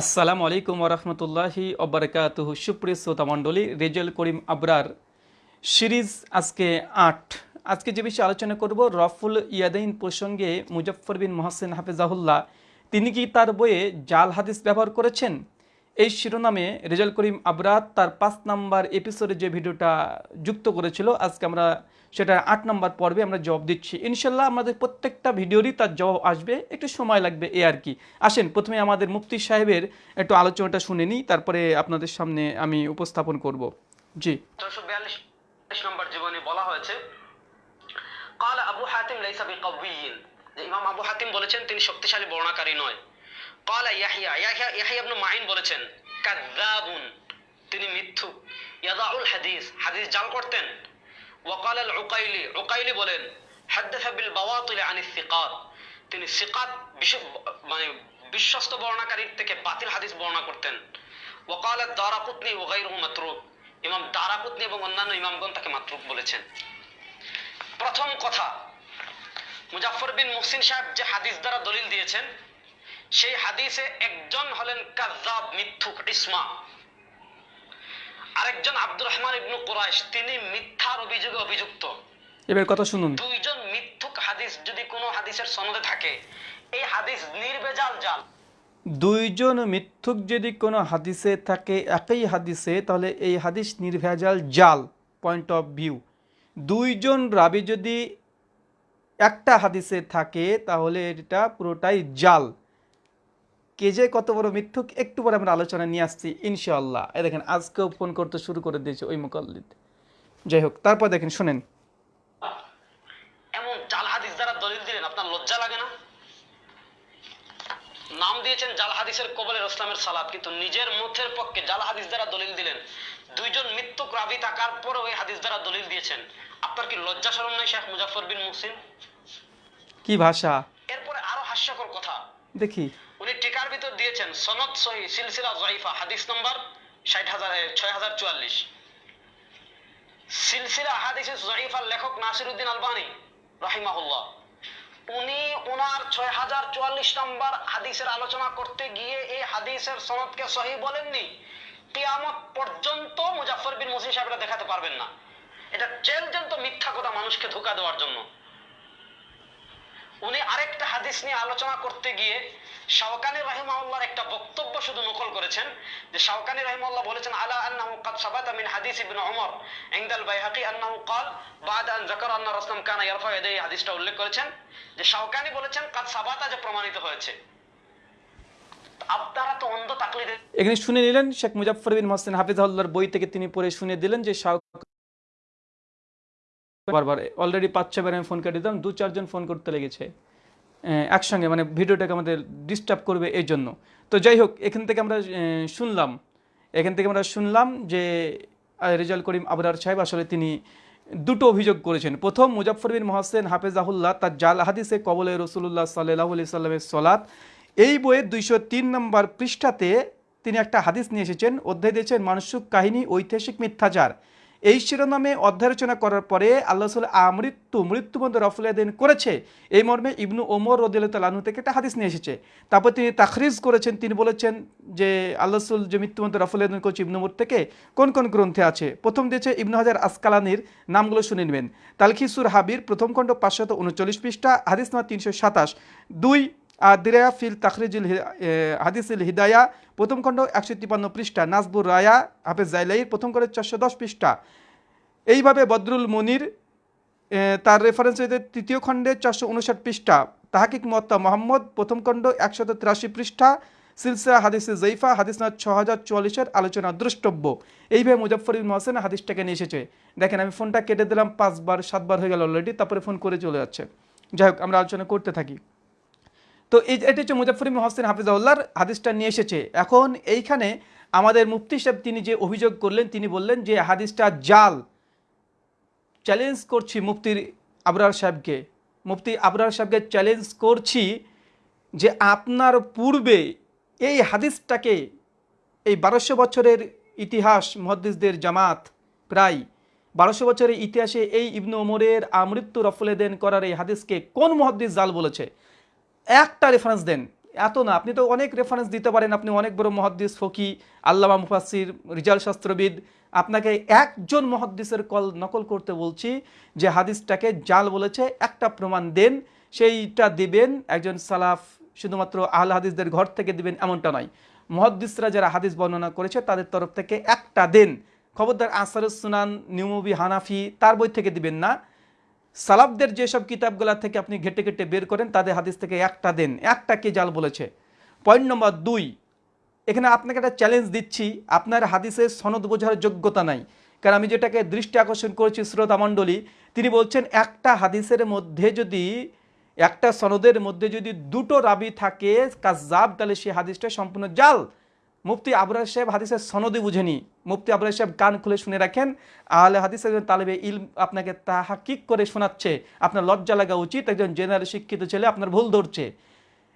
আসসালামু আলাইকুম ওরহমতুল্লাহি অবরকাত সুপ্রিয় শ্রোতা মণ্ডলী, রেজাল করিম আবরার সিরিজ আজকে আট। আজকে যে বিষয়ে আলোচনা করব, রফুল ইয়াদাইন প্রসঙ্গে মুজফর বিন মহসেন হাফেজাহুল্লাহ, তিনি কি তার বইয়ে জাল হাদিস ব্যবহার করেছেন? এই শিরোনামে রেজাল করিম আবরাত তার পাঁচ নাম্বার এপিসোডে যে ভিডিওটা যুক্ত করেছিল, আজকে আমরা সেটা আট নম্বর পর্বে আমরা জবাব দিচ্ছি। ইনশাল্লাহ আমাদের প্রত্যেকটা ভিডিওরই তার জবাব আসবে, একটু সময় লাগবে এ আর কি। আসেন, প্রথমে আমাদের মুফতি সাহেবের একটু আলোচনাটা শুনে নিই, তারপরে আপনাদের সামনে আমি উপস্থাপন করব। জি। নম্বর জীবনে বলা হয়েছে, কাল আবু হাতিম লাইসা বিকাউইয়িন যে ইমাম আবু হাতিম বলেছেন, তিনি শক্তিশালী, বর্ণাকারী নয়। কাল Yahya Yahya Yahya ibn Ma'in বলেছেন তিনি মিথ্যুক ইয়াদাউল হাদিস হাদিস জাল করতেন। ওয়াকাল আল উকাইলি উকাইলি বলেন বিল বাওয়াতিল আনিস সিকাত তিনি সিকাত মানে বিশ্বস্ত বর্ণাকারীর থেকে বাতিল হাদিস বর্ণনা করতেন। ওয়াকাল দারাকুতনি ও গাইরহু মাতরুক, ইমাম দারাকুতনি এবং অন্যান্য ইমামগণ তাকে মাতরুক বলেছেন। প্রথম কথা মুজাফর বিন মুহসিন সাহেব যে হাদিস দ্বারা দলিল দিয়েছেন সেই হাদিসে একজন হলেন কাজ্জাব মিথ্যুক ইসমা। আরেকজন আব্দুর রহমান ইবনু কুরাইশ তিনি মিথ্যার অভিযোগে অভিযুক্ত। এবার কথা শুনুন। দুইজন মিথ্যুক হাদিস যদি কোনো হাদিসের সনদে থাকে এই হাদিস নির্বেজাল জাল। দুইজন মিথ্যুক যদি কোনো হাদিসে থাকে একই হাদিসে তাহলে এই হাদিস নির্ভেজাল জাল পয়েন্ট অফ ভিউ দুইজন রাবি যদি একটা হাদিসে থাকে তাহলে এটা পুরোটাই জাল। কে যে কত বড় মিথ্যুক একটু পরে আমরা আলোচনা নিয়ে আসছি ইনশাআল্লাহ। এই দেখেন আজকেও ফোন করতে শুরু করে দিয়েছে ওই মোকাল্লিদ। যাই হোক তারপর দেখেন শোনেন। এমন জাল হাদিস দ্বারা দলিল দিলেন আপনার লজ্জা লাগে না? নাম দিয়েছেন জাল হাদিসের সালাদ কিন্তু নিজের মুখের পক্ষে জাল হাদিস দ্বারা দলিল দিলেন। দুইজন মৃত্যুক রাবি থাকার পরে ওই হাদিস দ্বারা দলিল দিয়েছেন। আপনার কি লজ্জা শরম নাই শেখ মুজাফর বিন মুহসিন? কি ভাষা? এরপরে আরও হাস্যকর কথা। দেখি। উনি টিকার ভিতর দিয়েছেন, সনদ সহি, সিলসিলা জয়ীফা হাদিস নম্বর ষাট হাজার ছয় হাজার চুয়াল্লিশ। সিলসিলা হাদিসে জয়ীফার লেখক নাসির উদ্দিন আলবানী, রহিমাহুল্লাহ। উনি ওনার ছয় হাজার চুয়াল্লিশ নম্বর হাদিসের আলোচনা করতে গিয়ে এই হাদিসের সনদকে সহি বলেননি, কিয়ামত পর্যন্ত মুজাফর বিন মুসিন সাহেবরা দেখাতে পারবেন না। এটা চেলজন্ত মিথ্যা কথা মানুষকে ধোকা দেওয়ার জন্য। উনি আরেকটা হাদিস নিয়ে আলোচনা করতে গিয়ে শাওকানি রাহিমাউল্লাহর একটা বক্তব্য শুধু নকল করেছেন, যে শাওকানি রাহিমাউল্লাহ বলেছেন, আলা আন্না মুকাদ সাবাত মিন হাদিস ইবনে ওমর ইনদাল বাইহাকি আন্নাহু কাল বাদ আন যাকারা আন্না রাসূল কানা ইয়ারফা ইয়াদাই হাদিসটা উল্লেখ করেছেন, যে শাওকানি বলেছেন, কাদ সাবাতা যে প্রমাণিত হয়েছে। আপনারা তো অন্ধ তাকলিদ এখানে শুনে নিলেন শেখ মুজাফফর বিন মাসিন হাফিজাহুল্লাহর বই থেকে তিনি পড়ে শুনে দিলেন যে শাওকানি বারবার অলরেডি পাঁচ ছবার আমি ফোন কেটে দিলাম, দু, চারজন ফোন করতে লেগেছে একসঙ্গে মানে ভিডিওটাকে আমাদের ডিস্টার্ব করবে এই জন্য। তো যাই হোক, এখান থেকে আমরা শুনলাম, এখান থেকে আমরা শুনলাম যে রেজাল করিম আবরার সাহেব আসলে তিনি দুটো অভিযোগ করেছেন। প্রথম মুজাফর বিন মোহাসেন হাফেজাহুল্লাহ তার জাল হাদিসে কবলে রসুল্লাহ সাল্লাহ আলি সাল্লামের সলাৎ। এই বইয়ের দুইশো তিন নম্বর পৃষ্ঠাতে তিনি একটা হাদিস নিয়ে এসেছেন, অধ্যায় দিয়েছেন মানসিক কাহিনী, ঐতিহাসিক মিথ্যাচার। এই শিরোনামে অধ্যায় রচনা করার পরে আল্লাহ সাল আমৃত্যু মৃত্যুবন্ধ রফুলেদিন করেছে। এই মর্মে ইবনু ওমর রদিল্লাহু থেকে একটা হাদিস নিয়ে এসেছে। তারপর তিনি তাখরিজ করেছেন, তিনি বলেছেন যে আল্লাহ রসুল যে মৃত্যুবন্ধ রফুলেদিন করছে ইবনু ওমর থেকে কোন কোন গ্রন্থে আছে? প্রথম দিয়েছে ইবনু হাজার আসকালানির নামগুলো শুনে নেবেন। তালখিসুর হাবির প্রথম খণ্ড পাঁচশত উনচল্লিশ পৃষ্ঠা, হাদিস নম্বর তিনশো সাতাশ। দুই দিরায়া ফিল তাখরিজুল হাদিসুল হিদায়া, প্রথম খণ্ড একশো তিপান্ন পৃষ্ঠা, নাজবুর রায়া, হাফেজ জাইলাইর প্রথম খণ্ড চারশো দশ পৃষ্ঠা। এইভাবে বদরুল মনির তার রেফারেন্স হইতে তৃতীয় খণ্ডে চারশো উনষাট পৃষ্ঠা, তাহাকিক মত্তা মোহাম্মদ, প্রথম খণ্ড একশত তিরাশি পৃষ্ঠা, সিলসিলা হাদিসে জৈফা হাদিস না ছ হাজার চুয়াল্লিশের আলোচনা দ্রষ্টব্য। এইভাবে মুজফর ইবন মহসেন হাদিসটাকে নিয়ে এসেছে। দেখেন, আমি ফোনটা কেটে দিলাম পাঁচবার, সাতবার হয়ে গেল অলরেডি তারপরে ফোন করে চলে যাচ্ছে। যাই হোক, আমরা আলোচনা করতে থাকি। তো এই এটা হচ্ছে মুজাফর ইবনে হোসেন হাফিজাউল্লাহর হাদিসটা নিয়ে এসেছে। এখন এইখানে আমাদের মুফতি সাহেব তিনি যে অভিযোগ করলেন, তিনি বললেন যে হাদিসটা জাল। চ্যালেঞ্জ করছি মুফতির আবরার সাহেবকে। মুফতি আবরার সাহেবকে চ্যালেঞ্জ করছি যে আপনার পূর্বে এই হাদিসটাকে, এই বারোশো বছরের ইতিহাস মহাদ্দিসদের জামাত প্রায় বারোশো বছরের ইতিহাসে এই ইবনু ওমরের আমৃত্যু রফলেদেন করার এই হাদিসকে কোন মহাদ্দিস জাল বলেছে? একটা রেফারেন্স দেন। এত না, আপনি তো অনেক রেফারেন্স দিতে পারেন, আপনি অনেক বড় মহাদ্দিস, ফকি, আল্লামা মুফাসির রিজাল শাস্ত্রবিদ। আপনাকে একজন মহাদ্দিসের কল নকল করতে বলছি, যে হাদিসটাকে জাল বলেছে, একটা প্রমাণ দেন, সেইটা দিবেন, একজন সালাফ, শুধুমাত্র আহল হাদিসদের ঘর থেকে দিবেন, এমনটা নয়। মহাদ্দিসরা যারা হাদিস বর্ণনা করেছে, তাদের তরফ থেকে একটা দেন। খবরদার আসারুস সুনান, নিউমবি, হানাফি, তার বই থেকে দিবেন না। সালাফদের যেসব কিতাবগুলা থেকে আপনি ঘেটে ঘেটে বের করেন, তাদের হাদিস থেকে একটা দেন, একটা কে জাল বলেছে। পয়েন্ট নম্বর দুই, এখানে আপনাকে একটা চ্যালেঞ্জ দিচ্ছি, আপনার হাদিসের সনদ বোঝার যোগ্যতা নাই। কারণ আমি যেটাকে দৃষ্টি আকর্ষণ করেছি শ্রোতা মণ্ডলী, তিনি বলছেন, একটা হাদিসের মধ্যে যদি, একটা সনদের মধ্যে যদি দুটো রাবি থাকে কাজাব তাহলে সেই হাদিসটা সম্পূর্ণ জাল। মুফতি আবরার সাহেব হাদিসের সনদই বুঝেনি। মুফতি আবরার সাহেব কান খুলে শুনে রাখেন, আহলে হাদিসের একজন তালেবে ইল আপনাকে তাহাকিক করে শোনাচ্ছে। আপনার লজ্জা লাগা উচিত, একজন জেনারেল শিক্ষিত ছেলে আপনার ভুল ধরছে।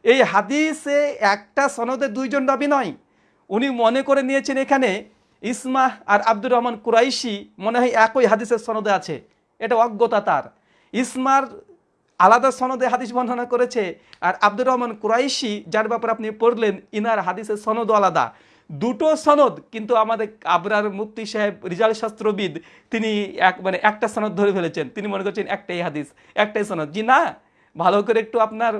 এই হাদিসে একটা সনদে দুইজন রাবি নয়। উনি মনে করে নিয়েছেন এখানে ইসমাহ আর আব্দুর রহমান কুরাইশি মনে হয় একই হাদিসের সনদে আছে। এটা অজ্ঞতা তার। ইসমার আলাদা সনদে হাদিস বর্ণনা করেছে। আর আব্দুর রহমান কুরাইশি, যার ব্যাপারে আপনি পড়লেন, ইনার হাদিসের সনদও আলাদা। দুটো সনদ কিন্তু আমাদের আবরার মুফতি সাহেব, রিজাল শাস্ত্রবিদ, তিনি এক মানে একটা সনদ ধরে ফেলেছেন। তিনি মনে করছেন একটাই হাদিস, একটাই সনদ। জি না, ভালো করে একটু আপনার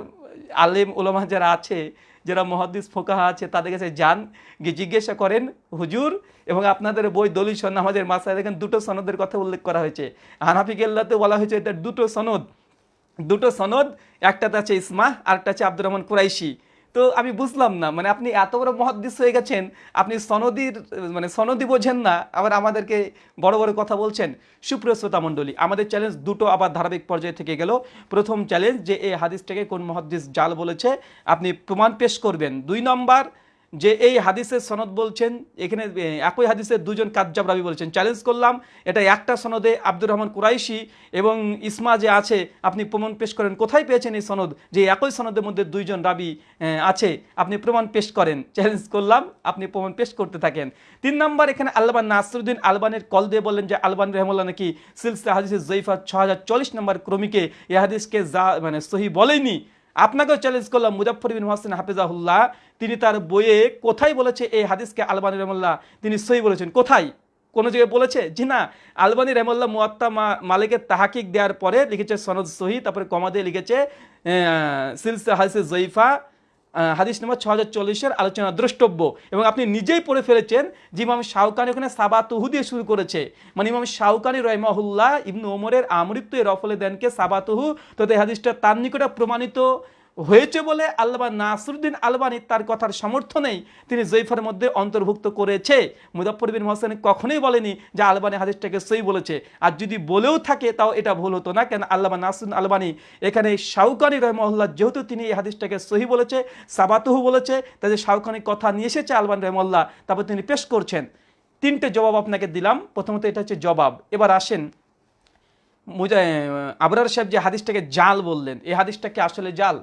আলেম ওলামা যারা আছে, যারা মহাদিস ফোকাহা আছে, তাদের কাছে যান, গিয়ে জিজ্ঞাসা করেন, হুজুর, এবং আপনাদের বই দলিল সন্না আমাদের মাসায় দেখেন দুটো সনদের কথা উল্লেখ করা হয়েছে। হানাফি কেল্লাতে বলা হয়েছে এটা দুটো সনদ। দুটো সনদ একটাতে আছে ইসমা, আরেকটা আছে আব্দুর রহমান কুরাইশি। তো আমি বুঝলাম না মানে আপনি এত বড় মহাদ্দিস হয়ে গেছেন, আপনি সনদির মানে সনদি বোঝেন না, আবার আমাদেরকে বড় বড় কথা বলছেন। সুপ্রিয় শ্রোতা মণ্ডলী, আমাদের চ্যালেঞ্জ দুটো আবার ধারাবাহিক পর্যায়ে থেকে গেল। প্রথম চ্যালেঞ্জ যে এই হাদিসটাকে কোন মহাদ্দিস জাল বলেছে, আপনি প্রমাণ পেশ করবেন। দুই নম্বর যে এই হাদিসের সনদ বলছেন, এখানে একই হাদিসের দুজন কাজ্জাব রাবি বলছেন, চ্যালেঞ্জ করলাম, এটা একটা সনদে আব্দুর রহমান কুরাইশি এবং ইসমা যে আছে, আপনি প্রমাণ পেশ করেন। কোথায় পেয়েছেন এই সনদ? যে একই সনদের মধ্যে দুইজন রাবি আছে, আপনি প্রমাণ পেশ করেন। চ্যালেঞ্জ করলাম, আপনি প্রমাণ পেশ করতে থাকেন। তিন নম্বর, এখানে আলবান নাসরুদ্দিন আলবানের কল দিয়ে বললেন যে, আলবান রহমুল্লাহ নাকি সিলসিলা হাদিসের জৈফা ছ হাজার চল্লিশ নম্বর ক্রমিকে এ হাদিসকে যা মানে সহি বলেনি। আপনাকেও চ্যালেঞ্জ করলাম মুজাফর বিন হাসিন হাফিজাহুল্লাহ। তিনি তার বইয়ে কোথায় বলেছে? এই হাদিসকে আলবানি রহমুল্লাহ তিনি সই বলেছেন। কোথায়? কোনো জায়গায় বলেছে? জি না। আলবানি রহমুল্লাহ মুয়াত্তা মালিকের তাহাকিক দেওয়ার পরে লিখেছে সনদ সহি তারপরে কমা লিখেছে সিলসে হাসে আহ, হাদিস নম্বর ছ হাজার চল্লিশের আলোচনা দ্রষ্টব্য। এবং আপনি নিজেই পড়ে ফেলেছেন যে ইমাম শাহকানি ওখানে সাবাতুহু দিয়ে শুরু করেছে। মানে ইমাম শাহকানি রহমাহুল্লাহ ইবনু ওমরের আমৃত্যু এর রফলে দেনকে সাবাতুহু তো এই হাদিসটা তার নিকটে প্রমাণিত হয়েছে বলে আল্লাহ নাসরুদ্দিন আলবানি তার কথার সমর্থনেই তিনি জৈফার মধ্যে অন্তর্ভুক্ত করেছে। মুজাফর বিন হোসেন কখনোই বলেনি যে আলবানি হাদিসটাকে সই বলেছে। আর যদি বলেও থাকে, তাও এটা ভুল হতো না। কেন? আল্লাহ নাসরুদ্দিন আলবানি এখানে শাউকানি রহমল্লাহ যেহেতু তিনি এই হাদিসটাকে সহি বলেছে, সাবাতহু বলেছে তাদের শাউকানি কথা নিয়ে এসেছে আলবান রহমল্লা তারপর তিনি পেশ করছেন। তিনটে জবাব আপনাকে দিলাম। প্রথমত এটা হচ্ছে জবাব। এবার আসেন আবরার সাহেব যে হাদিসটাকে জাল বললেন, এই হাদিসটাকে আসলে জাল?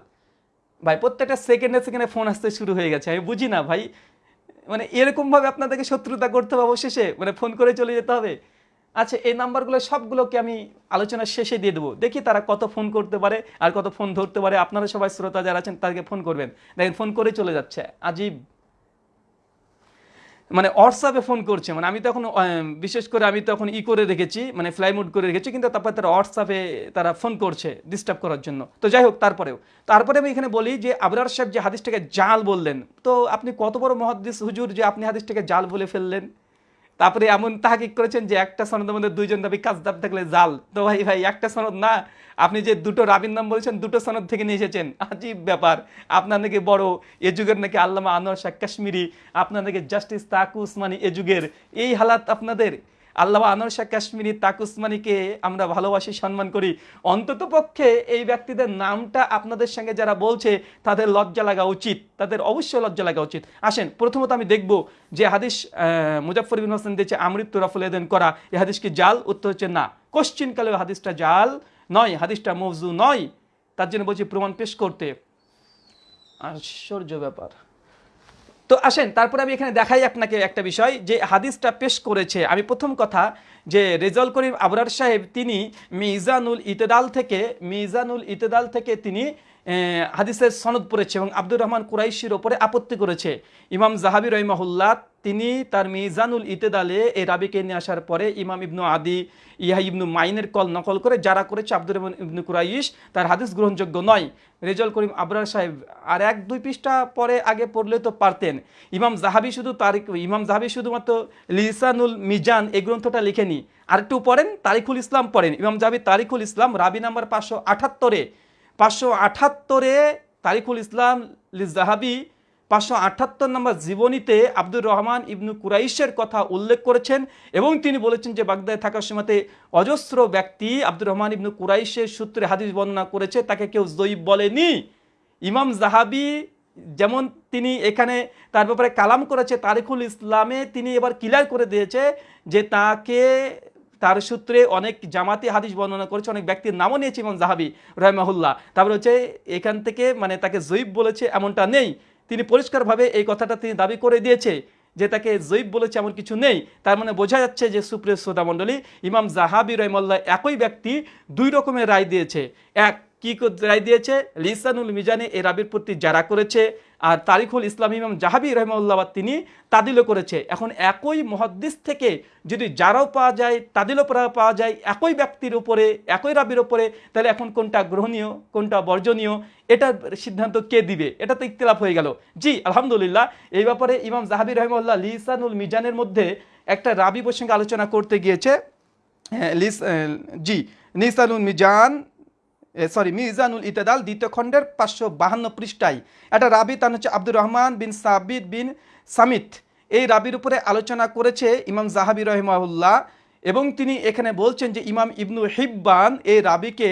ভাই, প্রত্যেকটা সেকেন্ডে সেকেন্ডে ফোন আসতে শুরু হয়ে গেছে। আমি বুঝি না ভাই। মানে এরকমভাবে আপনাদেরকে শত্রুতা করতে হবে অবশেষে। মানে ফোন করে চলে যেতে হবে। আচ্ছা এই নাম্বারগুলো সবগুলোকে আমি আলোচনার শেষে দিয়ে দেবো। দেখি তারা কত ফোন করতে পারে আর কত ফোন ধরতে পারে। আপনারা সবাই শ্রোতা যারা আছেন, তাদেরকে ফোন করবেন। দেখেন ফোন করে চলে যাচ্ছে। আজীব। মানে হোয়াটসঅ্যাপে ফোন করছে। মানে আমি তখন বিশেষ করে আমি তখন ই করে রেখেছি মানে ফ্লাই করে রেখেছি, কিন্তু তারপর তারা হোয়াটসঅ্যাপে তারা ফোন করছে ডিস্টার্ব করার জন্য। তো যাই হোক, তারপরেও। তারপরে আমি এখানে বলি যে, আবরার সাহেব যে হাদিসটাকে জাল বললেন, তো আপনি কত বড় মহাদিস হুজুর যে আপনি হাদিসটাকে জাল বলে ফেললেন? তারপরে এমন তাহাকিক করেছেন যে একটা সনদের মধ্যে দুইজন দাবি কাজদাব থাকলে জাল। তো ভাই ভাই, একটা সনদ না। আপনি যে দুটো রাবির নাম বলেছেন, দুটো সনদ থেকে নিয়ে এসেছেন। আজীব ব্যাপার। আপনার নাকি বড় এ যুগের নাকি আল্লামা আনোয়ার শাহ কাশ্মীরি, আপনার নাকি জাস্টিস তাকু উসমানি এ যুগের। এই হালাত আপনাদের? আল্লামা আনোয়ার কাশ্মীরি তাক উসমানীকে আমরা ভালোবাসি, সম্মান করি। অন্তত পক্ষে এই ব্যক্তিদের নামটা আপনাদের সঙ্গে যারা বলছে, তাদের লজ্জা লাগা উচিত। তাদের অবশ্যই লজ্জা লাগা উচিত। আসেন, প্রথমত আমি দেখব যে হাদিস মুজাফর বিন হোসেন দিয়েছে, আমৃত্যু রাফুল এদেন করা এই হাদিস কি জাল? উত্তর হচ্ছে না। কোশ্চিনকালে হাদিসটা জাল নয়, হাদিসটা মৌজু নয়। তার জন্য বলছি প্রমাণ পেশ করতে। আশ্চর্য ব্যাপার। তো আসেন, তারপরে আমি এখানে দেখাই আপনাকে একটা বিষয় যে হাদিসটা পেশ করেছে। আমি প্রথম কথা যে রেজল করিম আবরার সাহেব, তিনি মিজানুল ইতেদাল থেকে, মিজানুল ইতেদাল থেকে তিনি হাদিসের সনদ পড়েছে এবং আব্দুর রহমান কুরাইশির ওপরে আপত্তি করেছে। ইমাম জাহাবি রহিমাহুল্লাহ, তিনি তার মিজানুল ইতেদালে এই রাবিকে নিয়ে আসার পরে ইমাম ইবনু আদি ইহা ইবনু মাইনের কল নকল করে যারা করেছে আব্দুর রহমান ইবনু কুরাইশ, তার হাদিস গ্রহণযোগ্য নয়। রেজল করিম আবরার সাহেব, আর এক দুই পৃষ্ঠা পরে আগে পড়লে তো পারতেন। ইমাম জাহাবি শুধু তারিখ, ইমাম জাহাবি শুধুমাত্র লিসানুল মিজান এই গ্রন্থটা লিখেনি। আর একটু পড়েন তারিকুল ইসলাম পড়েন। ইমাম জাহাবি তারিকুল ইসলাম রাবি নাম্বার পাঁচশো আঠাত্তরে পাঁচশো আঠাত্তরে তারিকুল ইসলাম লি জাহাবি পাঁচশো আটাত্তর নম্বর জীবনীতে আব্দুর রহমান ইবনু কুরাইশের কথা উল্লেখ করেছেন এবং তিনি বলেছেন যে বাগদায় থাকার সময়তে অজস্র ব্যক্তি আব্দুর রহমান ইবনু কুরাইশের সূত্রে হাদিস বর্ণনা করেছে, তাকে কেউ জয়ীব বলেনি। ইমাম জাহাবি যেমন তিনি এখানে তার ব্যাপারে কালাম করেছে তারিকুল ইসলামে তিনি এবার ক্লিয়ার করে দিয়েছে যে তাকে তার সূত্রে অনেক জামাতি হাদিস বর্ণনা করেছে, অনেক ব্যক্তির নামও নিয়েছে ইমাম জাহাবি রহমাহুল্লাহ। তারপরে হচ্ছে এখান থেকে মানে তাকে জৈব বলেছে এমনটা নেই। তিনি পরিষ্কারভাবে এই কথাটা তিনি দাবি করে দিয়েছে যে তাকে জৈব বলেছে এমন কিছু নেই। তার মানে বোঝা যাচ্ছে যে সুপ্রিয় শ্রোতামণ্ডলী, ইমাম জাহাবি রহমাল্লাহ একই ব্যক্তি দুই রকমের রায় দিয়েছে। এক কি রায় দিয়েছে? লিসানুল মিজানে এই রাবির প্রতি যারা করেছে আর তারিখুল ইসলাম ইমাম জাহাবি রহমাল্লাহ তিনি তাদিলও করেছে। এখন একই মহাদ্দিস থেকে যদি যারাও পাওয়া যায় তাদিলও পাওয়া যায় একই ব্যক্তির উপরে একই রাবির উপরে তাহলে এখন কোনটা গ্রহণীয় কোনটা বর্জনীয় এটার সিদ্ধান্ত কে দিবে? এটা তো ইখতিলাফ হয়ে গেল। জি আলহামদুলিল্লাহ। এই ব্যাপারে ইমাম জাহাবি রহমাল্লাহ লিসানুল মিজানের মধ্যে একটা রাবি প্রসঙ্গে আলোচনা করতে গিয়েছে। হ্যাঁ, লিস জি নিসানুল মিজান সরি মিজানুল ইতেদাল দ্বিতীয় খণ্ডের পাঁচশো বাহান্ন পৃষ্ঠায়। একটা রাবি, তার হচ্ছে আব্দুর রহমান বিন সাবিদ বিন সামিত। এই রাবির উপরে আলোচনা করেছে ইমাম জাহাবি রহিমাহুল্লাহ এবং তিনি এখানে বলছেন যে ইমাম ইবনু হিব্বান এই রাবিকে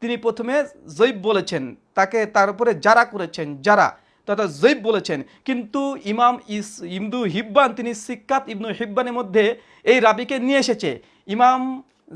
তিনি প্রথমে জৈব বলেছেন। তাকে তার উপরে যারা করেছেন, যারা, তথা জৈব বলেছেন। কিন্তু ইমাম ইস ইমদু হিব্বান, তিনি সিক্কাত ইবনু হিব্বানের মধ্যে এই রাবিকে নিয়ে এসেছে। ইমাম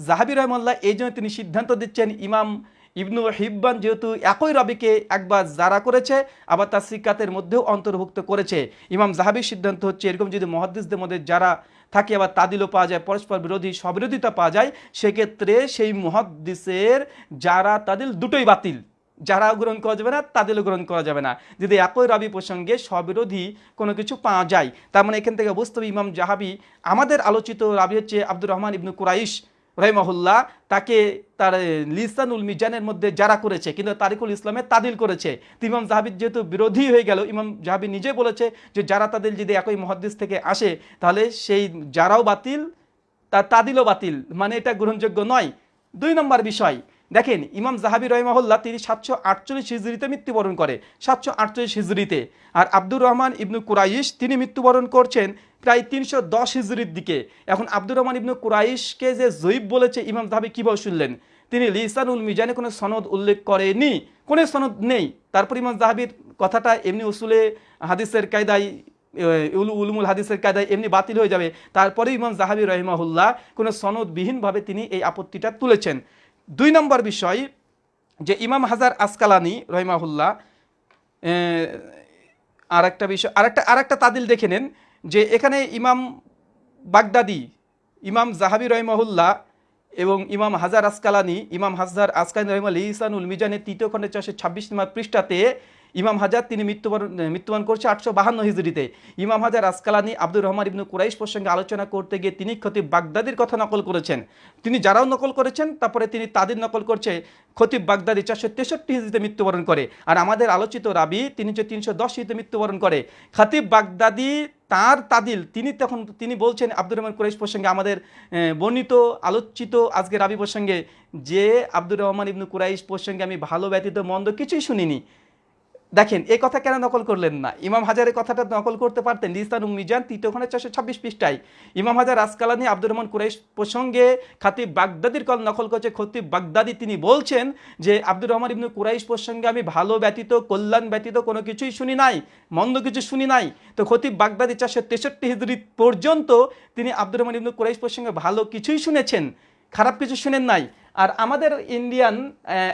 জাহাবি রহমাল্লাহ এই জন্য তিনি সিদ্ধান্ত দিচ্ছেন, ইমাম ইবনু হিব্বান যেহেতু একই রবিকে একবার জারা করেছে, আবার তার সিকাতের মধ্যেও অন্তর্ভুক্ত করেছে। ইমাম জাহাবির সিদ্ধান্ত হচ্ছে, এরকম যদি মহাদ্দিসদের মধ্যে যারা থাকে, আবার তাদিলও পাওয়া যায়, পরস্পর বিরোধী সবিরোধিতা পাওয়া যায়, সেক্ষেত্রে সেই মহাদ্দিসের যারা তাদিল দুটোই বাতিল। যারা গ্রহণ করা যাবে না, তাদেরও গ্রহণ করা যাবে না। যদি একই রাবি প্রসঙ্গে স্ববিরোধী কোনো কিছু পাওয়া যায়, তার মানে এখান থেকে বুঝতে হবে ইমাম জাহাবি, আমাদের আলোচিত রাবি হচ্ছে আব্দুর রহমান ইবনু কুরাইশ। রহিমাহুল্লাহ, তাকে তার লিসানুল মিজানের মধ্যে যারা করেছে, কিন্তু তারিকুল ইসলামে তাদিল করেছে। ইমাম জাহাবির যেহেতু বিরোধী হয়ে গেল, ইমাম জাহাবি নিজে বলেছে যে যারা তাদিল যদি একই মহাদ্দিস থেকে আসে, তাহলে সেই যারাও বাতিল তার তাদিলও বাতিল। মানে এটা গ্রহণযোগ্য নয়। দুই নম্বর বিষয়, দেখেন, ইমাম জাহাবি রহিমাহুল্লাহ তিনি সাতশো আটচল্লিশ হিজড়িতে মৃত্যুবরণ করে। সাতশো আটচল্লিশ হিজড়িতে। আর আব্দুর রহমান ইবনু কুরাইশ, তিনি মৃত্যুবরণ করছেন প্রায় তিনশো দশ হিজড়ির দিকে। এখন আব্দুর রহমান ইবনু কুরাইশকে যে জৈব বলেছে, ইমাম জাহাবি কীভাবে শুনলেন? তিনি লিসানুল মিজানে কোনো সনদ উল্লেখ করেনি, কোনো সনদ নেই। তারপর ইমাম জাহাবির কথাটা এমনি উসুলে হাদিসের কায়দায় উলু, উলুমুল হাদিসের কায়দায় এমনি বাতিল হয়ে যাবে। তারপরে ইমাম জাহাবি রহিমাহুল্লাহ কোনো সনদবিহীনভাবে তিনি এই আপত্তিটা তুলেছেন। দুই নম্বর বিষয়, যে ইমাম হাজার আসকালানি রহিমাহুল্লাহ আর একটা বিষয়, আরেকটা আরেকটা তাদিল দেখে নেন। যে এখানে ইমাম বাগদাদি, ইমাম জাহাবি রহমহুল্লাহ এবং ইমাম হাজার আসকালানি, ইমাম হাজার আসকালানি রহিমাল ইসানুল মিজানের তৃতীয় খণ্ডের চারশো ছাব্বিশ নম্বর পৃষ্ঠাতে ইমাম হাজার তিনি মৃত্যুবরণ মৃত্যুবরণ করছে আটশো বাহান্ন হিজড়িতে। ইমাম হাজার আসকালানি আব্দুর রহমান ইবনু কুরাইশ প্রসঙ্গে আলোচনা করতে গিয়ে তিনি খতিব বাগদাদির কথা নকল করেছেন। তিনি যারাও নকল করেছেন, তারপরে তিনি তাদের নকল করছে খতিব বাগদাদি চারশো তেষট্টি হিজড়িতে মৃত্যুবরণ করে। আর আমাদের আলোচিত রাবি, তিনি যে তিনশো দশ হিজড়িতে মৃত্যুবরণ করে। খতিব বাগদাদি তার তাদিল, তিনি তখন, তিনি বলছেন আব্দুর রহমান কুরাইশ প্রসঙ্গে আমাদের বর্ণিত, আলোচিত আজকে রাবি প্রসঙ্গে যে আব্দুর রহমান ইবনু কুরাইশ প্রসঙ্গে আমি ভালো ব্যতীত মন্দ কিছুই শুনিনি। দেখেন এই কথা কেন নকল করলেন না? ইমাম হাজারের কথাটা নকল করতে পারতেন। লিস্তান মিজান তৃতীয় খণ্ডের চারশো ছাব্বিশ পৃষ্ঠায়। ইমাম হাজার আসকালানি, আব্দুর রহমান কুরাইশ প্রসঙ্গে খাতিব বাগদাদির কল নকল করছে। খতিব বাগদাদি তিনি বলছেন যে, আব্দুর রহমান ইবনু কুরাইশ প্রসঙ্গে আমি ভালো ব্যতীত, কল্যাণ ব্যতীত কোনো কিছুই শুনি নাই, মন্দ কিছু শুনি নাই। তো খতিব বাগদাদি চারশো তেষট্টি হিজড়ি পর্যন্ত তিনি আব্দুর রহমান ইবনু কুরাইশ প্রসঙ্গে ভালো কিছুই শুনেছেন, খারাপ কিছু শুনেন নাই। আর আমাদের ইন্ডিয়ান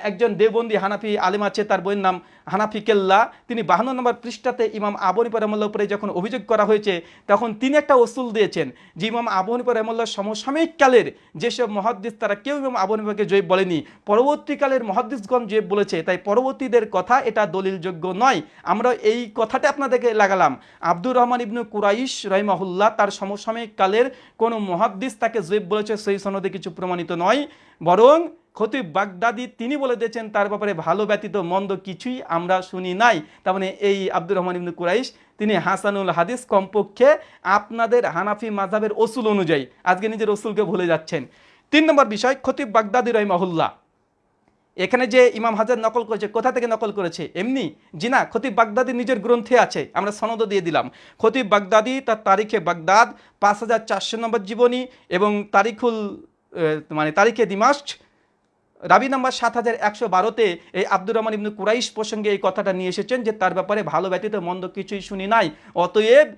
একজন দেবন্দি হানাফি আলিম আছে, তার বইয়ের নাম হানাফি কেল্লা। তিনি বাহান্ন নম্বর পৃষ্ঠাতে ইমাম আবনী পরামল্লার উপরে যখন অভিযোগ করা হয়েছে, তখন তিনি একটা ওসুল দিয়েছেন যে ইমাম পরামল্লার সমসাময়িক কালের যেসব মহাদ্দিস, তারা কেউ ইমাম আবনীকে জয়ীব বলেনি। পরবর্তীকালের মহাদ্দিসগণ জয়ীব বলেছে, তাই পরবর্তীদের কথা এটা দলিলযোগ্য নয়। আমরা এই কথাটা আপনাদেরকে লাগালাম। আব্দুর রহমান ইবনু কুরাইশ রহিমাহুল্লাহ তার সমসাময়িক কালের কোনো মহাদ্দিস তাকে জয়ীব বলেছে, সেই সনদে কিছু প্রমাণিত নয়। বরং খতিব বাগদাদি তিনি বলে দিয়েছেন, তার ব্যাপারে ভালো ব্যতীত মন্দ কিছুই আমরা শুনি নাই। তার মানে এই আব্দুর রহমান ইবনু কুরাইশ, তিনি হাসানুল হাদিস কমপক্ষে আপনাদের হানাফি মাযহাবের ওসুল অনুযায়ী, আজকে নিজের ওসুলকে ভুলে যাচ্ছেন। তিন নম্বর বিষয়, খতিব বাগদাদি রহিমাহুল্লাহ। এখানে যে ইমাম হাজার নকল করেছে, কোথা থেকে নকল করেছে? এমনি? জি না, খতিব বাগদাদি নিজের গ্রন্থে আছে, আমরা সনদ দিয়ে দিলাম। খতিব বাগদাদি তার তারিখে বাগদাদ, পাঁচ হাজার চারশো নম্বর জীবনী এবং তারিখুল মানে তারিখে দিমাস্ক রাবি নাম্বার সাত হাজার একশো বারোতে এই আব্দুর রহমান ইবনু কুরাইশ প্রসঙ্গে এই কথাটা নিয়ে এসেছেন যে তার ব্যাপারে ভালো ব্যতীত মন্দ কিছুই শুনি নাই। অতএব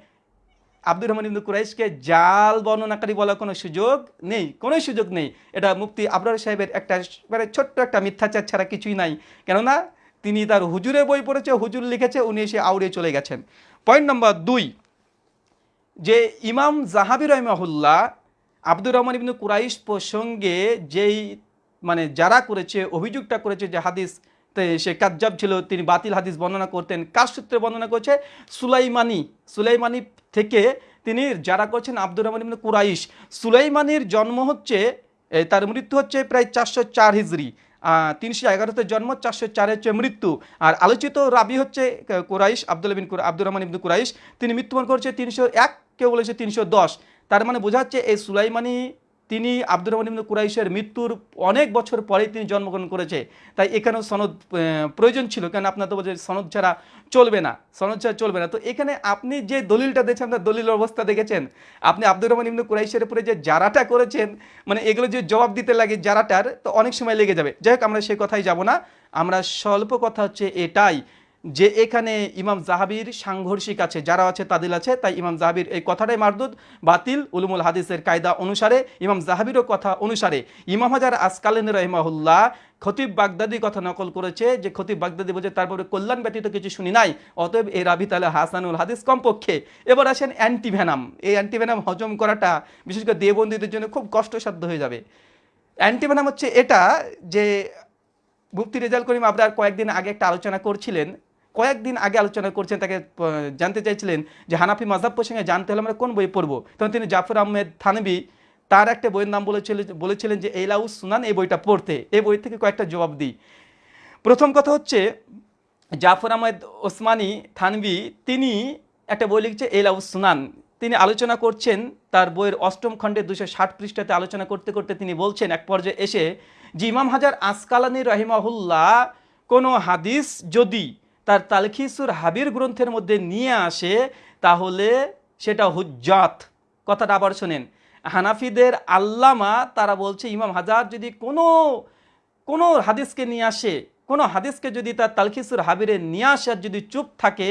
আব্দুর রহমান ইবনু কুরাইশকে জাল বর্ণনাকারী বলার কোনো সুযোগ নেই কোনো সুযোগ নেই। এটা মুফতি আবরার সাহেবের একটা মানে ছোট্ট একটা মিথ্যাচার ছাড়া কিছুই নাই। কেননা তিনি তার হুজুরে বই পড়েছে, হুজুর লিখেছে, উনি এসে আউড়ে চলে গেছেন। পয়েন্ট নম্বর দুই, যে ইমাম জাহাবি রহমাহুল্লাহ আব্দুর রহমান ইবনু কুরাইশ প্রসঙ্গে যেই মানে যারা করেছে, অভিযোগটা করেছে যে হাদিস সে কাজ্জাব ছিল, তিনি বাতিল হাদিস বর্ণনা করতেন। কার সূত্রে বর্ণনা করছে? সুলাইমানি সুলাইমানি থেকে তিনি যারা করছেন আব্দুর রহমান ইবনু কুরাইশ। সুলাইমানির জন্ম হচ্ছে তার মৃত্যু হচ্ছে প্রায় চারশো চার হিজড়ি তিনশো এগারোতে জন্ম, চারশো চারে হচ্ছে মৃত্যু। আর আলোচিত রাবি হচ্ছে কুরাইশ, আব্দুল বিন আব্দুর রহমান ইবনু কুরাইশ। তিনি মৃত্যুবরণ করছে তিনশো এক, কেউ বলেছে তিনশো দশ। তার মানে বোঝা যাচ্ছে এই সুলাইমানি, তিনি আব্দুর রহমান ইবনু কুরাইশের মৃত্যুর অনেক বছর পরেই তিনি জন্মগ্রহণ করেছে। তাই এখানেও সনদ প্রয়োজন ছিল, কেন আপনার তো বলছে সনদ ছাড়া চলবে না, সনদ ছাড়া চলবে না। তো এখানে আপনি যে দলিলটা দেখছেন আপনার দলিলের অবস্থা দেখেছেন, আপনি আব্দুর রহমান ইবনু কুরাইশের উপরে যে জারাটা করেছেন মানে এগুলো যে জবাব দিতে লাগে জারাটার তো অনেক সময় লেগে যাবে। যাই হোক, আমরা সেই কথাই যাব না, আমরা স্বল্প কথা হচ্ছে এটাই। যে এখানে ইমাম জাহাবির সাংঘর্ষিক আছে, যারা আছে তাদের আছে, তাই ইমাম জাহাবির এই কথাটাই মারদুদ। বাতিল উলুমুল হাদিসের কায়দা অনুসারে, ইমাম জাহাবিরও কথা অনুসারে, ইমাম হাজার আসকালেন রহিমাহুল্লাহ খতিব বাগদাদি কথা নকল করেছে, যে খতিব বাগদাদি বলছে, তারপরে কল্যাণ ব্যতীত কিছু শুনি নাই, অতএব এই রাবি তালে হাসানুল হাদিস কমপক্ষে। এবার আসেন অ্যান্টিভেনাম। এই অ্যান্টিভেনাম হজম করাটা বিশেষ করে দেবন্দীদের জন্য খুব কষ্টসাধ্য হয়ে যাবে। অ্যান্টিভেনাম হচ্ছে এটা যে মুফতি রেজাল করিম আপনার কয়েকদিন আগে একটা আলোচনা করছিলেন কয়েকদিন আগে আলোচনা করছেন, তাকে জানতে চাইছিলেন যে হানাফি মাজাব প্রসঙ্গে জানতে হলে আমরা কোন বই পড়ব? তখন তিনি জাফর আহমেদ থানবি তার একটা বইয়ের নাম বলেছিলেন বলেছিলেন যে এইলাউস সুনান এই বইটা পড়তে। এই বই থেকে কয়েকটা জবাব দিই। প্রথম কথা হচ্ছে, জাফর আহমেদ ওসমানী থানবি তিনি একটা বই লিখছে এলাউস সুনান। তিনি আলোচনা করছেন, তার বইয়ের অষ্টম খণ্ডে দুশো ষাট পৃষ্ঠাতে আলোচনা করতে করতে তিনি বলছেন, এক পর্যায়ে এসে যে ইমাম হাজার আসকালানি রহিমাহুল্লাহ, কোনো হাদিস যদি তার তালখিসুর হাবির গ্রন্থের মধ্যে নিয়ে আসে, তাহলে সেটা হুজ্জাত। কথাটা আবার শোনেন, হানাফিদের আল্লামা তারা বলছে, ইমাম হাজার যদি কোনো কোনো হাদিসকে নিয়ে আসে কোনো হাদিসকে যদি তার তালখিসুর হাবিরে নিয়ে আসার যদি চুপ থাকে,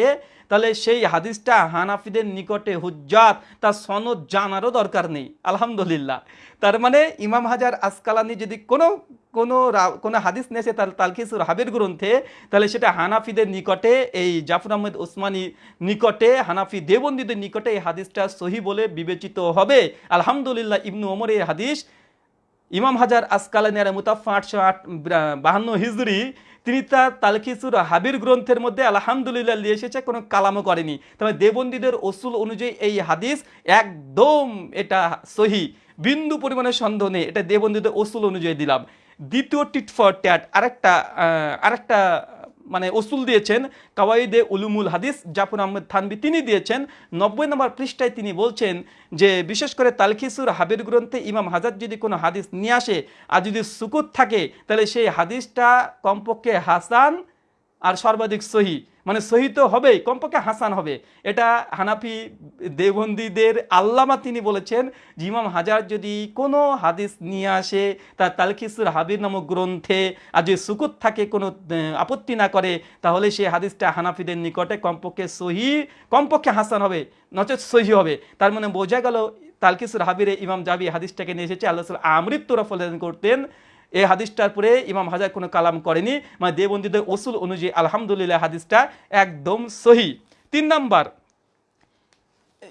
তাহলে সেই হাদিসটা হানাফিদের নিকটে হুজ্জাত, তার সনদ জানারও দরকার নেই। আলহামদুলিল্লাহ। তার মানে ইমাম হাজার আসকালানি যদি কোনো কোনো কোনো হাদিস নিয়ে আসে তার তালখিসুর হাবির গ্রন্থে, তাহলে সেটা হানাফিদের নিকটে, এই জাফর আহমেদ ওসমানী নিকটে, হানাফি দেবন্দীদের নিকটে এই হাদিসটা সহি বলে বিবেচিত হবে। আলহামদুলিল্লাহ, ইবনু ওমর এই হাদিস ইমাম হাজার আসকালানিয়ার মুতাফা আটশো আট বাহান্ন হিজুরি, তিনি তার তালখিসুর হাবির গ্রন্থের মধ্যে আলহামদুলিল্লাহ নিয়ে এসেছে, কোনো কালামও করেনি। তবে দেবন্দীদের অসুল অনুযায়ী এই হাদিস একদম এটা সহি। বিন্দু পরিমাণে সন্দেহ নেই, এটা দেবন্দীদের অসুল অনুযায়ী দিলাম। দ্বিতীয় টিট ফর ট্যাট, আরেকটা আরেকটা মানে ওসুল দিয়েছেন, কাওয়াইদে উলুমুল হাদিস, জাফর আহমেদ থানবি তিনি দিয়েছেন। নব্বই নম্বর পৃষ্ঠায় তিনি বলছেন যে, বিশেষ করে তালখিসুর হাবির গ্রন্থে ইমাম হাজার যদি কোনো হাদিস নিয়ে আসে আর যদি সুকুত থাকে, তাহলে সেই হাদিসটা কমপক্ষে হাসান আর সর্বাধিক সহি। মানে সহি হবেই, কমপক্ষে হাসান হবে। এটা হানাফি দেবন্দীদের আল্লামা তিনি বলেছেন জিমাম হাজার যদি কোনো হাদিস নিয়ে আসে, তার তালখিসুর হাবির নামক গ্রন্থে আর যদি সুকুত থাকে, কোনো আপত্তি না করে, তাহলে সেই হাদিসটা হানাফিদের নিকটে কমপক্ষে সহি, কমপক্ষে হাসান হবে নচেত সহি হবে। তার মানে বোঝা গেল তালকিসুর হাবিরে ইমাম জাবি হাদিসটাকে নিয়ে এসেছে, আল্লাহ আমৃত্যুরা ফলেন করতেন। এই হাদিসটার পরে ইমাম হাজার কোনো কালাম করেনি মানে দেবন্দীদের ওসুল অনুযায়ী আলহামদুলিল্লাহ হাদিসটা একদম সহি। তিন নাম্বার,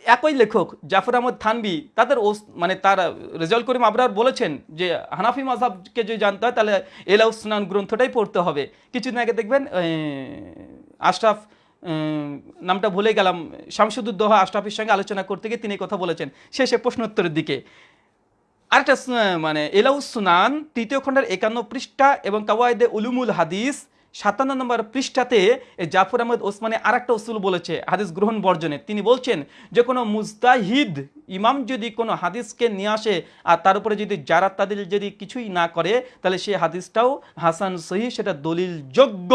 একই লেখক জাফর আহমদ থানবি তাদের ওস- মানে তার রেজাল্ট করিম আবরার বলেছেন যে হানাফি মাযহাবকে যদি জানতে হয় তাহলে এলাউ স্নান গ্রন্থটাই পড়তে হবে। কিছুদিন আগে দেখবেন আশরাফ নামটা ভুলে গেলাম, শামসুদ্দোহা আশরাফের সঙ্গে আলোচনা করতে গিয়ে তিনি কথা বলেছেন। শেষে প্রশ্নোত্তরের দিকে আরেকটা মানে এলাউ সুনান, তৃতীয় খণ্ডের একান্ন পৃষ্ঠা এবং কাওয়ায়দে উলুমুল হাদিস, সাতান্ন নম্বর পৃষ্ঠাতে জাফর আহমদ ওসমানে আর একটা উসুল বলেছে, হাদিস গ্রহণ বর্জনে। তিনি বলছেন, যে কোনো মুস্তাহিদ ইমাম যদি কোনো হাদিসকে নিয়ে আসে আর তার উপরে যদি যারা তাদের যদি কিছুই না করে, তাহলে সেই হাদিসটাও হাসান সহি সেটা দলিল যোগ্য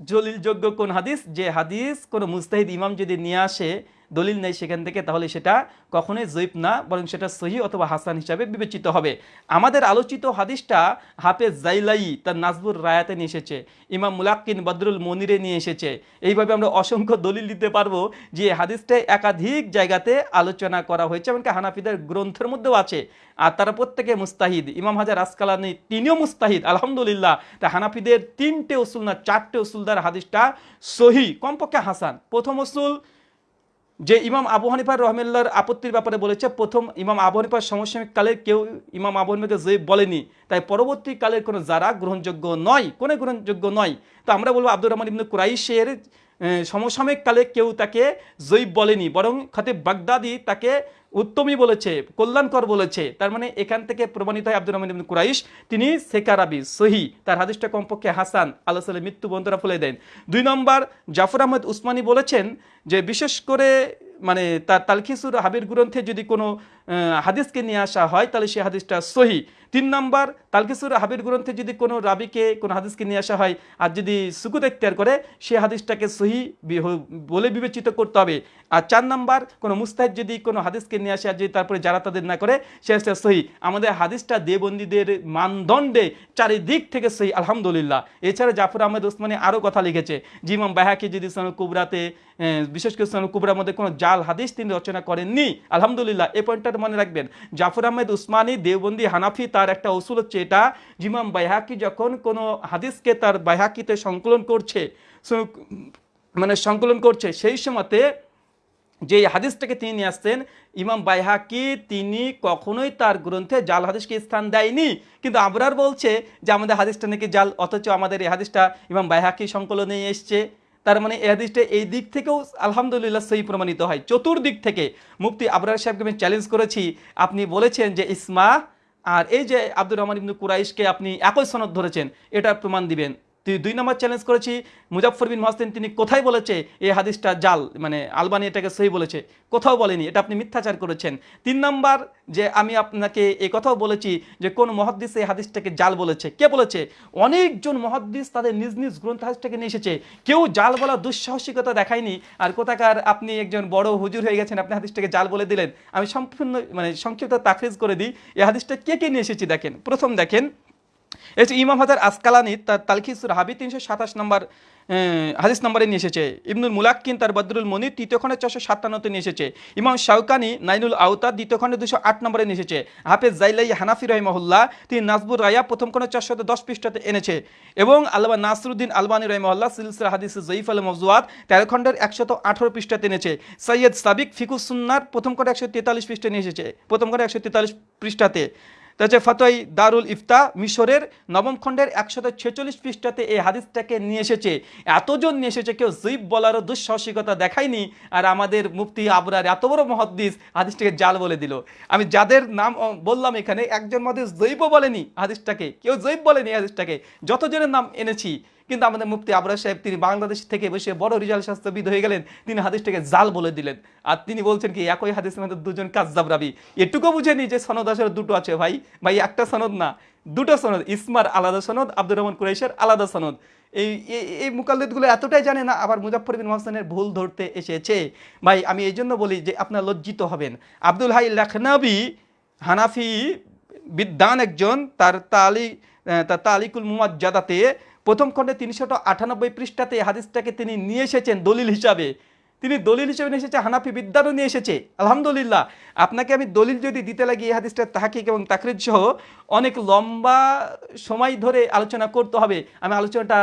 দলিলযোগ্য কোন হাদিস? যে হাদিস কোনো মুস্তাহিদ ইমাম যদি নিয়ে আসে দলিল নেই সেখান থেকে, তাহলে সেটা কখনোই জৈব না, বরং সেটা সহি অথবা হাসান হিসাবে বিবেচিত হবে। আমাদের আলোচিত হাদিসটা হাফেজ জাইলাই তার নাজবুর রায়াতে নিয়ে এসেছে, ইমাম মুলাক্কিন বদরুল মনিরে নিয়ে এসেছে। এইভাবে আমরা অসংখ্য দলিল দিতে পারব যে হাদিসটা একাধিক জায়গাতে আলোচনা করা হয়েছে, এমনকি হানাফিদের গ্রন্থের মধ্যেও আছে। আর তারা প্রত্যেকে মুস্তাহিদ, ইমাম হাজার আসকালানি তিনিও মুস্তাহিদ, আলহামদুলিল্লাহ। তা হানাফিদের তিনটে উসুল না, চারটে উসুলদার হাদিসটা সহি, কমপক্ষে হাসান। প্রথম উসুল যে ইমাম আবু হানিফার রহমেল্লার আপত্তির ব্যাপারে বলেছে, প্রথম ইমাম আবু হানিফার সমসাময়িককালে কেউ ইমাম আবু হানিফাকে জয়ীব বলেনি। তাই পরবর্তীকালের কোনো যারা গ্রহণযোগ্য নয়, কোনো গ্রহণযোগ্য নয়, তো আমরা বলব আব্দুর রহমান ইবনু কুরাইশের সমসাময়িক কালে কেউ তাকে জয়ীব বলেনি, বরং খতিব বাগদাদি তাকে উত্তমী বলেছে, কল্যাণকর বলেছে। তার মানে এখান থেকে প্রমাণিত হয় আব্দুর রহমান কুরাইশ, তিনি সেকারাবি সহি। তার হাদিসটা কমপক্ষে হাসান, আল্লাহ সাল্লাহ মৃত্যু বন্ধুরা ফলে দেন। দুই নম্বর, জাফর আহমদ উসমানী বলেছেন যে, বিশেষ করে মানে তার তালখিসুর হাবির গ্রন্থে যদি কোনো হাদিসকে নিয়ে আসা হয়, তাহলে সেই হাদিসটা সহি। তিন নম্বর, তালকিসুর হাবির গ্রন্থে যদি কোনো রাবিকে কোনো হাদিসকে নিয়ে আসা হয় আর যদি সুকুত এখতিয়ার করে, সে হাদিসটাকে সহি বলে বিবেচিত করতে হবে। আর চার নম্বর, কোনো মুস্তাহিদ যদি কোনো হাদিসকে নিয়ে আসে আর যদি তারপরে যারা তাদের না করে, সে হাদিসটা সহি। আমাদের হাদিসটা দেবন্দীদের মানদণ্ডে চারিদিক থেকে সহি, আলহামদুলিল্লাহ। এছাড়া জাফর আহমেদ ওসমানী আরও কথা লিখেছে জিমাম বাহাকি যদি সোনাল কুবরাতে বিশেষ করে সোনাল কুবরার মধ্যে কোনো জাল হাদিস তিনি রচনা করেননি, আলহামদুলিল্লাহ। এ পয়েন্টটা মনে রাখবেন, জাফর আহমেদ উসমানী, দেওবন্দি হানাফি তার একটা অসুল হচ্ছে এটা জিমাম বাইহাকি যখন কোনো হাদিসকে তার বাইহাকিতে সংকলন করছে মানে সংকলন করছে, সেই সময়তে যে হাদিসটাকে তিনি নিয়ে আসতেন ইমাম বাইহাকি তিনি কখনোই তার গ্রন্থে জাল হাদিসকে স্থান দেয়নি। কিন্তু আবরার বলছে যে, আমাদের হাদিসটা নাকি জাল, অথচ আমাদের এই হাদিসটা ইমাম বাইহাকি সংকলনে এসছে। তার মানে এই হাদিসটা এই দিক থেকেও আলহামদুলিল্লাহ সেই প্রমাণিত হয়। চতুর্দিক থেকে মুফতি আবরার সাহেবকে আমি চ্যালেঞ্জ করেছি। আপনি বলেছেন যে ইসমা আর এই যে আব্দুর রহমান ইবনু কুরাইশকে আপনি একই সনদ ধরেছেন এটা প্রমাণ দিবেন। দুই নম্বর চ্যালেঞ্জ করেছি। মুজাফর বিন মহসিন, তিনি কোথায় বলেছে এই হাদিসটা? জাল মানে আলবানি এটাকে সহি বলেছে। কোথাও বলেনি। এটা আপনি মিথ্যাচার করেছেন। তিন নম্বর যে আমি আপনাকে এই কথাও বলেছি যে কোন মহাদ্দিস এই হাদিসটাকে জাল বলেছে। কে বলেছে? অনেকজন মহাদ্দিস তাদের নিজ নিজ গ্রন্থ হাদিসটাকে নিয়ে এসেছে। কেউ জাল বলা দুঃসাহসিকতা দেখায়নি। আর কোথাকার আপনি একজন বড় হুজুর হয়ে গেছেন, আপনি হাদিসটাকে জাল বলে দিলেন। আমি সম্পূর্ণ মানে সংক্ষিপ্ত তাকরিজ করে দিই। এই হাদিসটা কে কে নিয়ে এসেছি দেখেন। প্রথম দেখেন এই ইমাম হাজার আসকালানি, তার তালখিসুর হাবি তিনশো সাতাশ নম্বর হাদিস নম্বরে নিয়ে এসেছে। ইবনুল মুলাক্কিন তার বদরুল মনির তৃতীয় খণ্ডে চারশো সাতান্নতে নিয়ে এসেছে। ইমাম শাউকানি নাইনুল আউতা দ্বিতীয় খণ্ডে দুশো আট নম্বরে নিয়ে এসেছে। হাফেজ জাইলাই হানাফি রহিমহল্লা তিনি নাজবুর রায়া প্রথম খণ্ডে চারশত দশ পৃষ্ঠাতে এনেছে। এবং আল্লাহ নাসরুদ্দিন আলবানী রহিমহল্লা সিলসিলা হাদিস জয়ীফ আল মজুয়াত তেরো খণ্ডের একশত আঠারো পৃষ্ঠাতে এনেছে। সৈয়দ সাবিক ফিকুসুন্নার প্রথম খণ্ডে একশো তেতাল্লিশ পৃষ্ঠা নিয়ে এসেছে। প্রথম খণ্ডে একশো তেতাল্লিশ পৃষ্ঠাতে। তাছাড়া ফতোয়াই দারুল ইফতা মিশরের নবম খণ্ডের একশত ছেচল্লিশ পৃষ্ঠাতে এই হাদিসটাকে নিয়ে এসেছে। এতজন নিয়ে এসেছে, কেউ জৈব বলারও দুঃসাহসিকতা দেখায়নি, আর আমাদের মুফতি আবরার এত বড় মহাদ্দিস হাদিসটাকে জাল বলে দিল। আমি যাদের নাম বললাম এখানে, একজন মধ্যে জৈব বলেনি হাদিসটাকে, কেউ জৈব বলেনি হাদিসটাকে। যতজনের নাম এনেছি কিন্তু আমাদের মুফতি আবরার সাহেব, তিনি বাংলাদেশ থেকে বসে বড় রিজাল শাস্ত্রবিদ হয়ে গেলেন, তিনি হাদিসটাকে জাল বলে দিলেন। আর তিনি বলছেন কি, একই হাদিসের মধ্যে দুজন কাজদাব রাবি। এটুকু বুঝেনি যে সনদ আসলে দুটো আছে ভাই। ভাই, একটা সনদ না, দুটো সনদ। ইসমার আলাদা সনদ, আব্দুর রহমান কুরাইশের আলাদা সনদ। এই, এই- মুকাল্লিদগুলো এতটাই জানে না, আবার মুজাফর বিন মহসেনের ভুল ধরতে এসেছে। ভাই, আমি এই জন্য বলি যে আপনার লজ্জিত হবেন। আব্দুল হাই লখনবী হানাফি বিদ্যান একজন, তার তালি তার তালিকুল মুমাজ্জাদাতে প্রথম খণ্ডে তিনশত আটানব্বই পৃষ্ঠাতে হাদিসটাকে তিনি নিয়ে এসেছেন দলিল হিসাবে। তিনি দলিল হিসেবে নিয়ে এসেছে, হানাফি বিদ্যারও নিয়ে এসেছে। আলহামদুলিল্লাহ, আপনাকে আমি দলিল যদি দিতে লাগি এই হাদিসটার তাহাকিক এবং তাকরিজ সহ, অনেক লম্বা সময় ধরে আলোচনা করতে হবে। আমি আলোচনাটা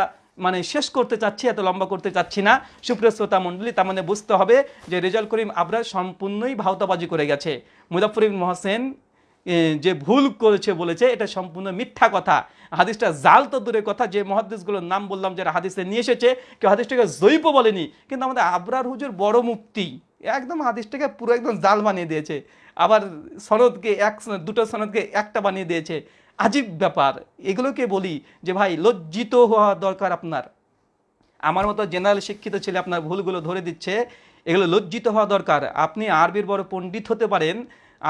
মানে শেষ করতে চাচ্ছি, এত লম্বা করতে চাচ্ছি না। সুপ্রিয় শ্রোতা মণ্ডলী, তার মানে বুঝতে হবে যে রেজাল করিম আবরার সম্পূর্ণই ভাওতাবাজি করে গেছে। মুজাফরিন মহসেন যে ভুল করেছে বলেছে, এটা সম্পূর্ণ মিথ্যা কথা। হাদিসটা জাল তো দূরের কথা, যে মহাদিসগুলোর নাম বললাম, যারা হাদিসে নিয়ে এসেছে, কেউ হাদিসটাকে জৈব বলেনি, কিন্তু আমাদের আবরার হুজুর বড় মুক্তি একদম হাদিসটাকে পুরো একদম জাল বানিয়ে দিয়েছে। আবার সনদকে এক দুটো সনদকে একটা বানিয়ে দিয়েছে। আজীব ব্যাপার। এগুলোকে বলি যে, ভাই, লজ্জিত হওয়া দরকার আপনার। আমার মতো জেনারেল শিক্ষিত ছেলে আপনার ভুলগুলো ধরে দিচ্ছে, এগুলো লজ্জিত হওয়া দরকার। আপনি আরবির বড় পণ্ডিত হতে পারেন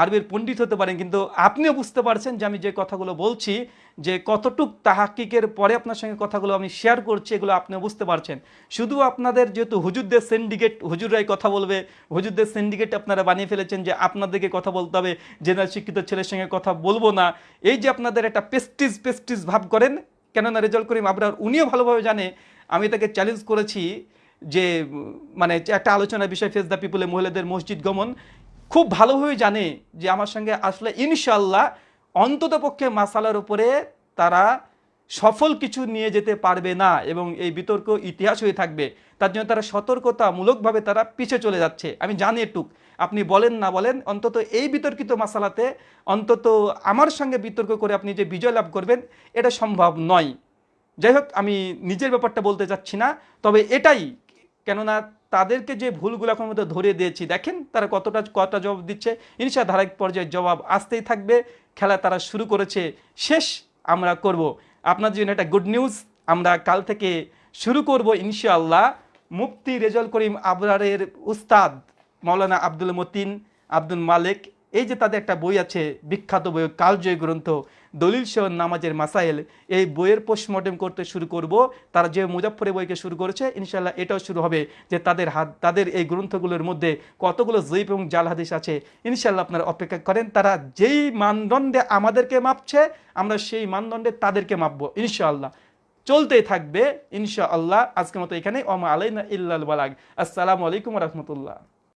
আরবির পণ্ডিত হতে পারেন, কিন্তু আপনিও বুঝতে পারছেন যে আমি যে কথাগুলো বলছি, যে কতটুক তাহাকিকের পরে আপনার সঙ্গে কথাগুলো আমি শেয়ার করছি, এগুলো আপনিও বুঝতে পারছেন। শুধু আপনাদের যেহেতু হুজুরদের সিন্ডিকেট হুজুররাই কথা বলবে, হুজুরদের সিন্ডিকেট আপনারা বানিয়ে ফেলেছেন যে আপনাদেরকে কথা বলতে হবে জেনারেল শিক্ষিত ছেলের সঙ্গে কথা বলব না। এই যে আপনাদের একটা পেস্টিজ পেস্টিজ ভাব করেন, কেননা রেজাল্ট করিম আবরার উনিও ভালোভাবে জানে, আমি তাকে চ্যালেঞ্জ করেছি যে মানে একটা আলোচনার বিষয় ফেস দ্য পিপুলে মহিলাদের মসজিদ গমন। খুব ভালোভাবে জানে যে আমার সঙ্গে আসলে ইনশাল্লাহ অন্তত পক্ষে মাসালার উপরে তারা সফল কিছু নিয়ে যেতে পারবে না এবং এই বিতর্ক ইতিহাস হয়ে থাকবে। তার জন্য তারা সতর্কতামূলকভাবে তারা পিছে চলে যাচ্ছে। আমি জানি এটুক। আপনি বলেন না বলেন, অন্তত এই বিতর্কিত মাসালাতে অন্তত আমার সঙ্গে বিতর্ক করে আপনি যে বিজয় লাভ করবেন, এটা সম্ভব নয়। যাই হোক, আমি নিজের ব্যাপারটা বলতে চাচ্ছি না, তবে এটাই কেননা তাদেরকে যে ভুলগুলো এখন মধ্যে ধরে দিয়েছি, দেখেন তারা কতটা কটা জবাব দিচ্ছে। ইনশা ধারাক পর্যায়ে জবাব আসতেই থাকবে। খেলা তারা শুরু করেছে। শেষ আমরা করব। আপনার জন্য একটা গুড নিউজ আমরা কাল থেকে শুরু করব ইনশাআল্লাহ। মুফতি রেজাল করিম আবরারের উস্তাদ মৌলানা আব্দুল মতিন আব্দুল মালিক এই যে তাদের একটা বই আছে, বিখ্যাত বই, কালজয় গ্রন্থ, দলিল সহ নামাজের মাসাইল, এই বইয়ের পোস্টমর্টেম করতে শুরু করব। তারা যে মুজাফরে বইকে শুরু করেছে ইনশাল্লাহ এটাও শুরু হবে যে তাদের হাত, তাদের এই গ্রন্থগুলোর মধ্যে কতগুলো জৈব এবং জাল হাদিস আছে ইনশাল্লাহ আপনারা অপেক্ষা করেন। তারা যেই মানদণ্ডে আমাদেরকে মাপছে, আমরা সেই মানদণ্ডে তাদেরকে মাপবো, ইনশাআল্লাহ। চলতেই থাকবে, ইনশাআল্লাহ। আজকের মতো এখানে ওমা আলাইনা ইল্লাল বালাগ। আসসালামু আলাইকুম রহমতুল্লাহ।